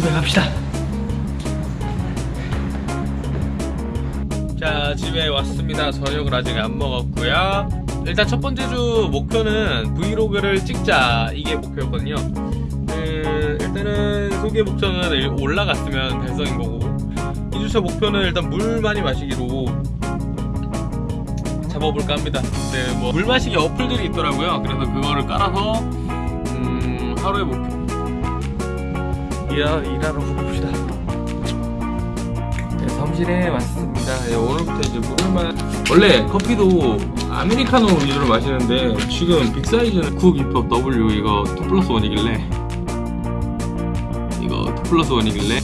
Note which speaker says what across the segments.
Speaker 1: 집에 갑시다. 자 집에 왔습니다. 저녁을 아직 안 먹었고요. 일단 첫 번째 주 목표는 브이로그를 찍자 이게 목표였거든요. 그, 일단은 소개 목표는 올라갔으면 달성인 거고 2주차 목표는 일단 물 많이 마시기로 잡아볼까 합니다. 네, 뭐 물 마시기 어플들이 있더라고요. 그래서 그거를 깔아서 음, 하루에 목표 일하, 일하러 가봅시다. 네, 사무실에 왔습니다. 네, 오늘부터 이제 물을만 원래 커피도 아메리카노 위주로 마시는데 지금 빅사이즈는 쿡 입법 W 이거 2 플러스 1이길래 이거 2 플러스 1이길래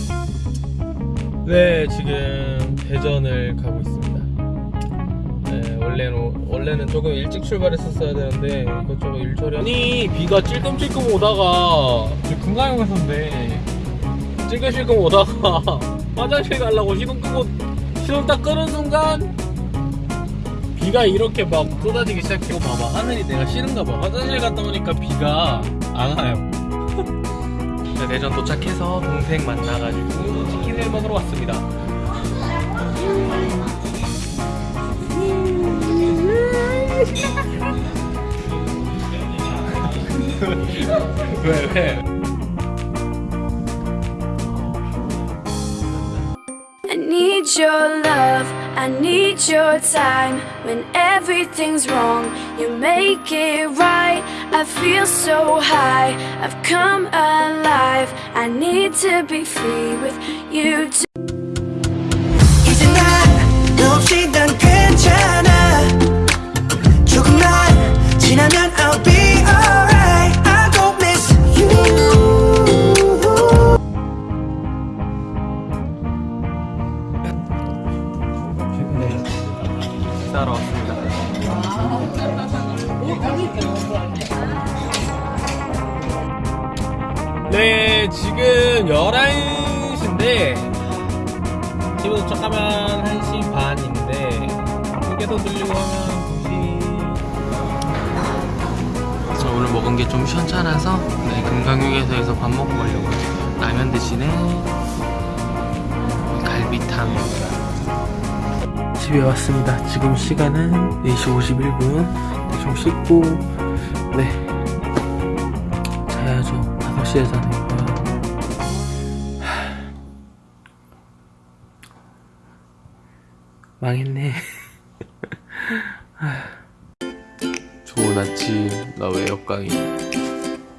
Speaker 1: 네 지금 대전을 가고 있습니다. 네, 원래는 원래는 조금 일찍 출발했었어야 되는데 이것저것 일처리 아니 비가 찔끔찔끔 오다가 지금 금강용에서인데 찔끔찔끔 오다가 화장실 가려고 시동 끄고 시동 딱 끄는 순간 비가 이렇게 막 쏟아지기 시작하고 봐봐 하늘이 내가 싫은가 봐. 화장실 갔다 오니까 비가 안 와요. 네, 대전 도착해서 동생 만나가지고 치킨을 먹으러 왔습니다. 왜 왜?
Speaker 2: your love, I need your time. When everything's wrong, you make it right. I feel so high, I've come alive. I need to be free with you. Too.
Speaker 3: 이제 난너 없이 난 괜찮아
Speaker 1: 식사하러 왔습니다. 네 지금 11시인데 집에 도착하면 1시 반인데 휴게소 들리고 하면 2시. 저 오늘 먹은 게 좀 시원찮아서 네, 금강휴게소에서 밥 먹고 가려고요 라면 대신에 갈비탕 집에 왔습니다. 지금 시간은 4시 51분. 대충 씻고, 네. 자야죠. 5시에 자니까. 망했네. 좋은 아침, 나 왜 역강이.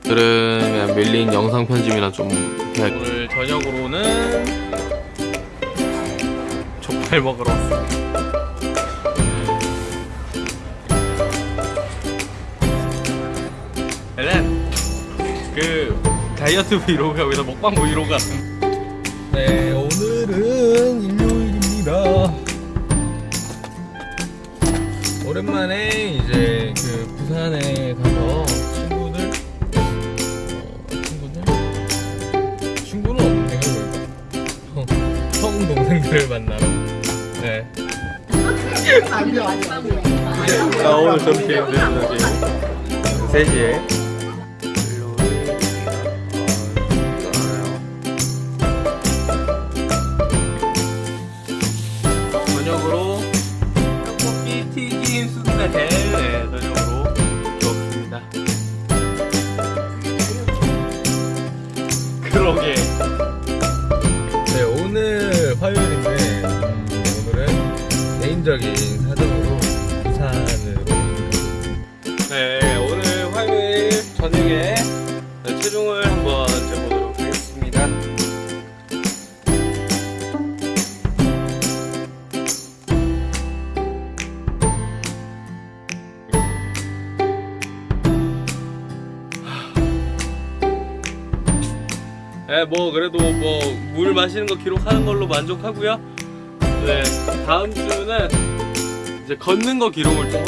Speaker 1: 오늘은 그냥 밀린 영상 편집이나 좀 해야 오늘 저녁으로는 족발 먹으러 왔습니다. 일단 그 다이어트 브이로그가 여기서 먹방 브이로그가 네 오늘은 일요일입니다. 오랜만에 이제 그 부산에 가서 친구들 어, 친구들? 친구는 형, 형 동생들을 만나러 네. 아, 오늘 점심인데 저기 3시에. 저녁으로 떡볶이 튀김 순대. 네, 저녁으로 먹습니다. 그러게 네, 체중을 한번 재보도록 하겠습니다. 네, 뭐 그래도 뭐 물 마시는 거 기록하는 걸로 만족하고요. 네, 다음 주는 이제 걷는 거 기록을 좀